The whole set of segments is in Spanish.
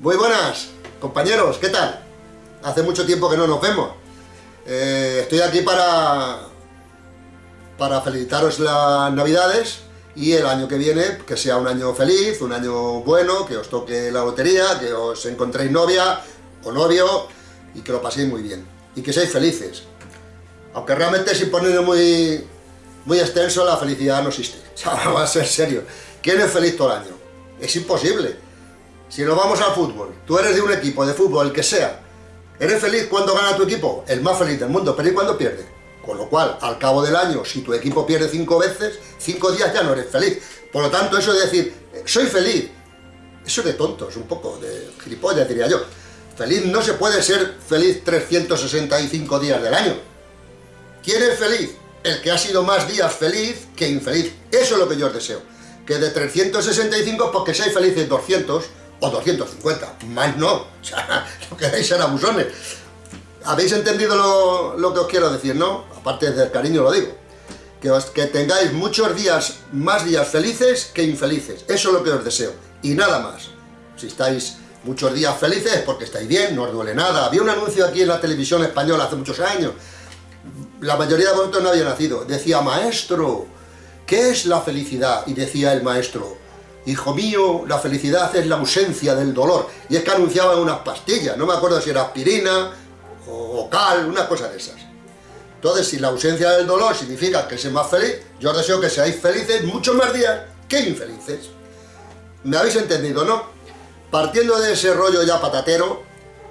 Muy buenas, compañeros, ¿qué tal? Hace mucho tiempo que no nos vemos. Eh, estoy aquí para, para felicitaros las navidades y el año que viene que sea un año feliz, un año bueno, que os toque la lotería, que os encontréis novia o novio y que lo paséis muy bien. Y que seáis felices. Aunque realmente sin ponerlo muy, muy extenso, la felicidad no existe. va a ser serio. ¿Quién es feliz todo el año? Es imposible. Si nos vamos al fútbol, tú eres de un equipo de fútbol, el que sea, ¿eres feliz cuando gana tu equipo? El más feliz del mundo, pero ¿y cuando pierde? Con lo cual, al cabo del año, si tu equipo pierde cinco veces, cinco días ya no eres feliz. Por lo tanto, eso de decir, soy feliz, eso de tontos, un poco, de gilipollas diría yo. Feliz no se puede ser feliz 365 días del año. ¿Quién es feliz? El que ha sido más días feliz que infeliz. Eso es lo que yo os deseo. Que de 365, porque seáis felices 200, o 250, más no, o sea, lo queréis ser abusones. ¿Habéis entendido lo, que os quiero decir, no? Aparte del cariño lo digo. Que, os, que tengáis muchos días, más días felices que infelices. Eso es lo que os deseo. Y nada más. Si estáis muchos días felices es porque estáis bien, no os duele nada. Había un anuncio aquí en la televisión española hace muchos años. La mayoría de vosotros no había nacido. Decía, maestro, ¿qué es la felicidad? Y decía el maestro, Hijo mío, la felicidad es la ausencia del dolor. Y es que anunciaban unas pastillas, no me acuerdo si era aspirina o, cal, una cosa de esas. Entonces, si la ausencia del dolor significa que seas más feliz, yo os deseo que seáis felices muchos más días que infelices. ¿Me habéis entendido, no? Partiendo de ese rollo ya patatero,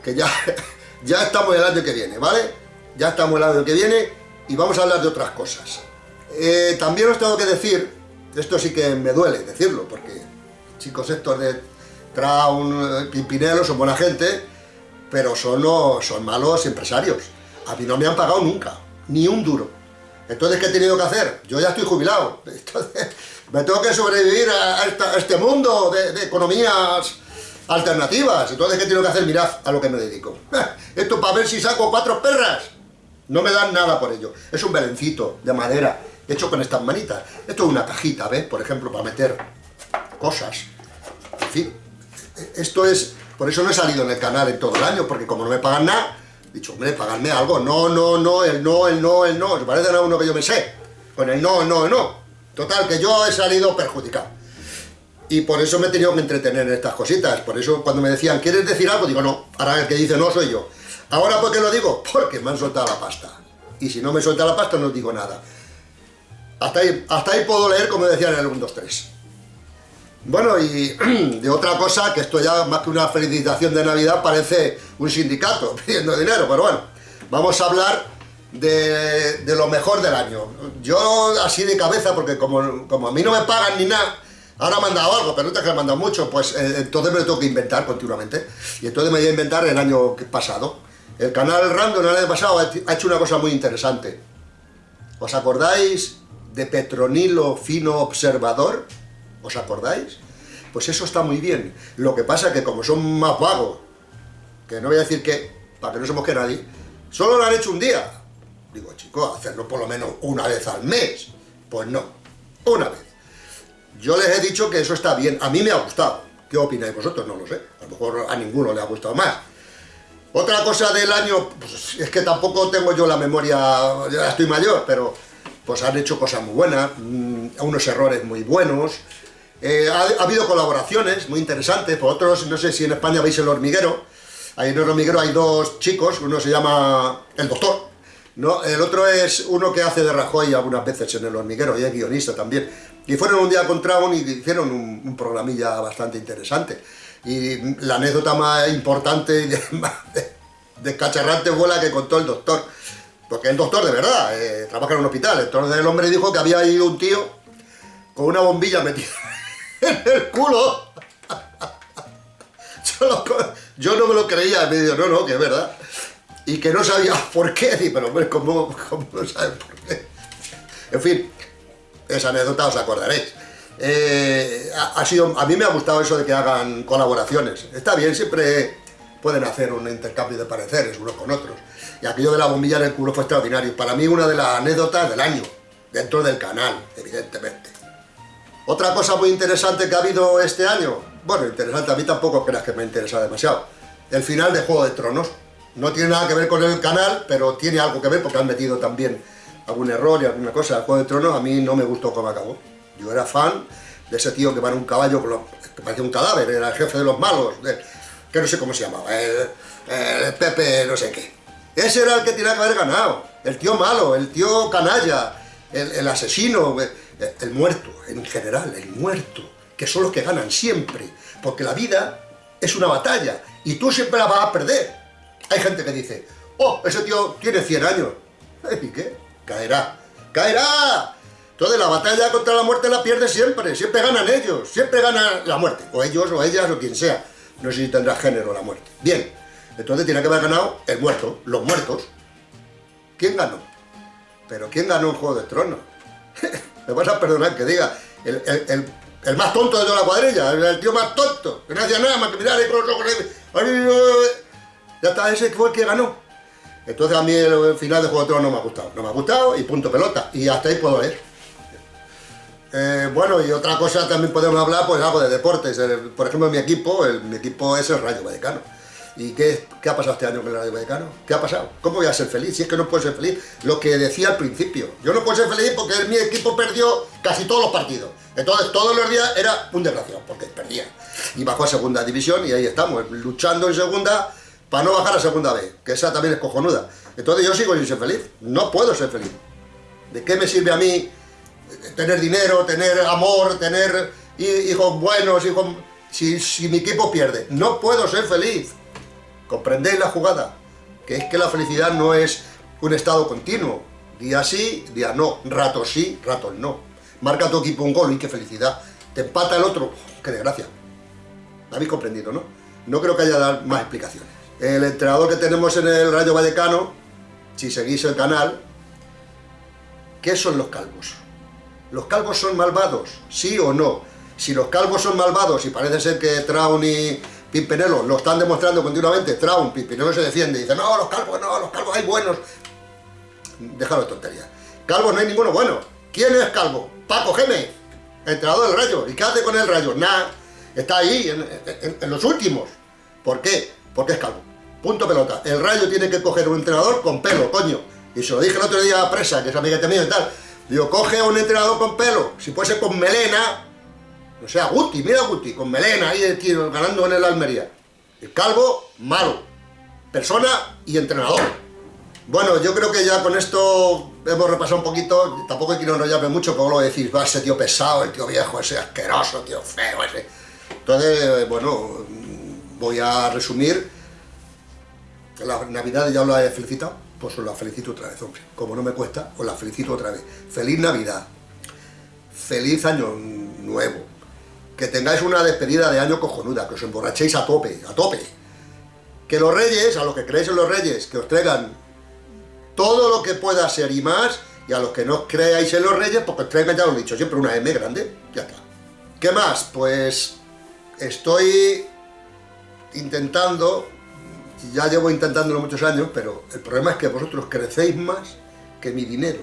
que ya, ya estamos el año que viene, ¿vale? Ya estamos el año que viene y vamos a hablar de otras cosas. Eh, también os tengo que decir esto sí que me duele decirlo, porque chicos estos de Traun, Pimpinelo son buena gente, pero son, son malos empresarios. A mí no me han pagado nunca, ni un duro. Entonces, ¿qué he tenido que hacer? Yo ya estoy jubilado. Entonces, me tengo que sobrevivir a, este mundo de, economías alternativas. Entonces, ¿qué tengo que hacer? Mirad a lo que me dedico. Esto para ver si saco cuatro perras. No me dan nada por ello. Es un belencito de madera hecho con estas manitas. Esto es una cajita, ¿ves? Por ejemplo, para meter cosas. En fin, esto es... Por eso no he salido en el canal en todo el año, porque como no me pagan nada, he dicho, hombre, pagadme algo. No, no, no, el no, el no, el no. Se parece a uno que yo me sé. Con el no, el no, el no. Total, que yo he salido perjudicado. Y por eso me he tenido que entretener en estas cositas. Por eso cuando me decían, ¿quieres decir algo? Digo, no. Ahora el que dice no soy yo. ¿Ahora por qué lo digo? Porque me han soltado la pasta. Y si no me suelta la pasta no digo nada. Hasta ahí, puedo leer como decían en el 1, 2, 3. Bueno, y de otra cosa, que esto ya más que una felicitación de Navidad parece un sindicato pidiendo dinero, pero bueno, vamos a hablar de, lo mejor del año. Yo así de cabeza, porque como, como a mí no me pagan ni nada, ahora me han dado algo, pero no te han mandado mucho, pues eh, entonces me lo tengo que inventar continuamente. Y entonces me voy a inventar el año pasado. El canal Random el año pasado ha hecho una cosa muy interesante. ¿Os acordáis de Petronilo Fino Observador, ¿os acordáis? Pues eso está muy bien. Lo que pasa es que como son más vagos, que no voy a decir que, para que no se mosque nadie, solo lo han hecho un día. Digo, chicos, hacerlo por lo menos una vez al mes. Pues no, una vez. Yo les he dicho que eso está bien, a mí me ha gustado. ¿Qué opináis vosotros? No lo sé. A lo mejor a ninguno le ha gustado más. Otra cosa del año, pues es que tampoco tengo yo la memoria, ya estoy mayor, pero pues han hecho cosas muy buenas, mm, unos errores muy buenos, eh, ha, habido colaboraciones muy interesantes, por otros, no sé si en España veis El Hormiguero, ahí en El Hormiguero hay dos chicos, uno se llama El Doctor, ¿no? el otro es uno que hace de Rajoy algunas veces en El Hormiguero, y es guionista también, y fueron un día contra un y hicieron un, programilla bastante interesante, y la anécdota más importante de, de, de cacharrante fue la que contó el Doctor, porque es doctor de verdad, eh, trabaja en un hospital. Entonces el hombre dijo que había ido un tío con una bombilla metida en el culo. Yo, no me lo creía, me dijo, no, no, que es verdad. Y que no sabía por qué, y, pero hombre, ¿cómo, ¿cómo, no sabes por qué? En fin, esa anécdota os acordaréis. Eh, ha, sido, a mí me ha gustado eso de que hagan colaboraciones. Está bien, siempre pueden hacer un intercambio de pareceres unos con otros. Y aquello de la bombilla en el culo fue extraordinario. Para mí una de las anécdotas del año, dentro del canal, evidentemente. Otra cosa muy interesante que ha habido este año, bueno, interesante, a mí tampoco creas que me interesa demasiado. El final de Juego de Tronos. No tiene nada que ver con el canal, pero tiene algo que ver porque han metido también algún error y alguna cosa. El Juego de Tronos a mí no me gustó cómo acabó. Yo era fan de ese tío que va en un caballo que parecía un cadáver, era el jefe de los malos, que no sé cómo se llamaba, el, Pepe no sé qué. Ese era el que tenía que haber ganado, el tío malo, el tío canalla, el, asesino, el, muerto, en general, el muerto, que son los que ganan siempre, porque la vida es una batalla, y tú siempre la vas a perder. Hay gente que dice, oh, ese tío tiene 100 años, ¿y qué? Caerá, caerá, entonces la batalla contra la muerte la pierde siempre, siempre ganan ellos, siempre gana la muerte, o ellos, o ellas, o quien sea. No sé si tendrá género la muerte. Bien, entonces tiene que haber ganado el muerto, los muertos. ¿Quién ganó? Pero ¿quién ganó un Juego de Tronos? Me vas a perdonar que diga, el, más tonto de toda la cuadrilla, el, tío más tonto, que no hacía nada más que mirar ahí con los ojos. Ya está, ese fue el que ganó. Entonces a mí el, final de Juego de Tronos no me ha gustado. No me ha gustado y punto pelota. Y hasta ahí puedo leer. Eh, bueno, y otra cosa también podemos hablar, pues algo de deportes. por ejemplo, mi equipo, el, equipo es el Rayo Vallecano. ¿Y qué, qué, ha pasado este año con el Rayo Vallecano? ¿Qué ha pasado? ¿Cómo voy a ser feliz? Si es que no puedo ser feliz. Lo que decía al principio. Yo no puedo ser feliz porque mi equipo perdió casi todos los partidos. Entonces, todos los días era un desgraciado, porque perdía. Y bajó a segunda división y ahí estamos, luchando en segunda para no bajar a segunda B, que esa también es cojonuda. Entonces yo sigo sin ser feliz. No puedo ser feliz. ¿De qué me sirve a mí tener dinero, tener amor, tener hijos buenos, hijos... Si, mi equipo pierde, no puedo ser feliz. ¿Comprendéis la jugada? Que es que la felicidad no es un estado continuo. Día sí, día no. Rato sí, rato no. Marca tu equipo un gol y qué felicidad. Te empata el otro, qué desgracia. ¿Me habéis comprendido, no? No creo que haya dar más explicaciones. El entrenador que tenemos en el Rayo Vallecano, si seguís el canal, ¿qué son los calvos? ¿Los calvos son malvados? ¿Sí o no? Si los calvos son malvados, y parece ser que Traun y Pimpinelo lo están demostrando continuamente, Traun, Pimpinelo se defiende y dice, no, los calvos no, los calvos hay buenos. Déjalo de tontería. Calvos no hay ninguno bueno. ¿Quién es calvo? Paco Gémez, entrenador del Rayo. ¿Y qué hace con el Rayo? Nada. Está ahí, en, los últimos. ¿Por qué? Porque es calvo. Punto pelota. El Rayo tiene que coger un entrenador con pelo, coño. Y se lo dije el otro día a Presa, que es amiga mío y tal. Digo, coge a un entrenador con pelo, si puede ser con melena, no sea Guti, mira Guti, con melena ahí tiro, ganando en el Almería. El calvo, malo. Persona y entrenador. Bueno, yo creo que ya con esto hemos repasado un poquito, tampoco hay que nos llame mucho, como lo decís, va ese tío pesado, el tío viejo, ese asqueroso, tío feo, ese. Entonces, bueno, voy a resumir. La Navidad ya lo he felicitado pues os la felicito otra vez, hombre. Como no me cuesta, os la felicito otra vez. Feliz Navidad. Feliz Año Nuevo. Que tengáis una despedida de año cojonuda, que os emborrachéis a tope, a tope. Que los reyes, a los que creéis en los reyes, que os traigan todo lo que pueda ser y más, y a los que no creáis en los reyes, porque os traigan, ya lo he dicho, siempre una M grande, ya está. ¿Qué más? Pues estoy intentando ya llevo intentándolo muchos años, pero el problema es que vosotros crecéis más que mi dinero.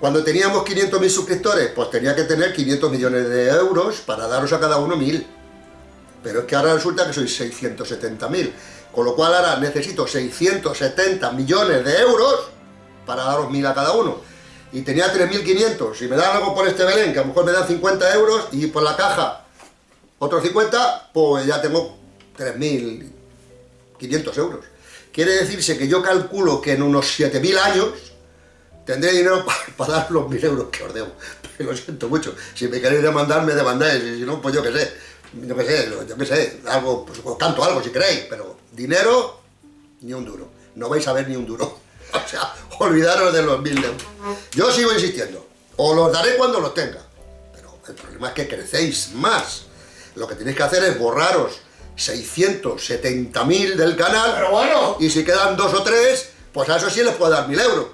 Cuando teníamos 500.000 suscriptores, pues tenía que tener 500 millones de euros para daros a cada uno 1.000. Pero es que ahora resulta que sois 670.000. Con lo cual ahora necesito 670 millones de euros para daros 1.000 a cada uno. Y tenía 3.500. Si me dan algo por este Belén, que a lo mejor me dan 50 euros, y por la caja otros 50, pues ya tengo 3.000 500 euros. Quiere decirse que yo calculo que en unos 7.000 años tendré dinero para, dar los 1.000 euros que os debo. Lo siento mucho. Si me queréis demandar, me demandáis. Y si no, pues yo qué sé. Yo qué sé, yo qué sé. Algo, pues canto algo si queréis. Pero dinero, ni un duro. No vais a ver ni un duro. O sea, olvidaros de los 1.000 euros. Yo sigo insistiendo. Os los daré cuando los tenga. Pero el problema es que crecéis más. Lo que tenéis que hacer es borraros 670.000 del canal. Pero bueno. Y si quedan dos o tres, pues a eso sí les puedo dar mil euros.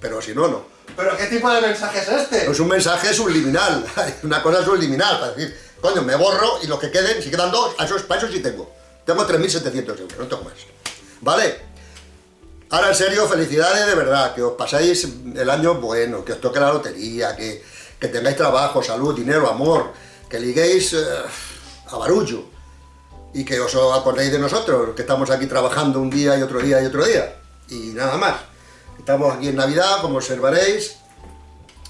Pero si no, no. ¿Pero qué tipo de mensaje es este? Es un mensaje subliminal. Una cosa subliminal, para decir, coño, me borro y lo que queden, si quedan dos, a eso, para eso sí tengo. Tengo 3.700 euros, no tengo más. ¿Vale? Ahora, en serio, felicidades de verdad, que os pasáis el año bueno, que os toque la lotería, que, tengáis trabajo, salud, dinero, amor, que liguéis... Eh, a barullo, y que os acordéis de nosotros, que estamos aquí trabajando un día y otro día y otro día, y nada más. Estamos aquí en Navidad, como observaréis,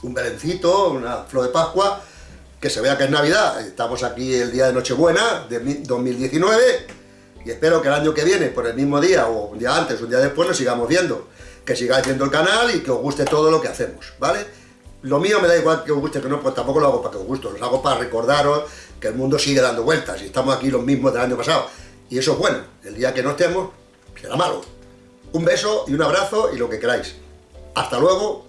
un belencito, una flor de Pascua, que se vea que es Navidad. Estamos aquí el día de Nochebuena de 2019 y espero que el año que viene, por el mismo día o un día antes, un día después, nos sigamos viendo. Que sigáis viendo el canal y que os guste todo lo que hacemos, ¿vale? Lo mío me da igual que os guste que no, pues tampoco lo hago para que os guste, lo hago para recordaros que el mundo sigue dando vueltas y estamos aquí los mismos del año pasado. Y eso es bueno, el día que no estemos será malo. Un beso y un abrazo y lo que queráis. Hasta luego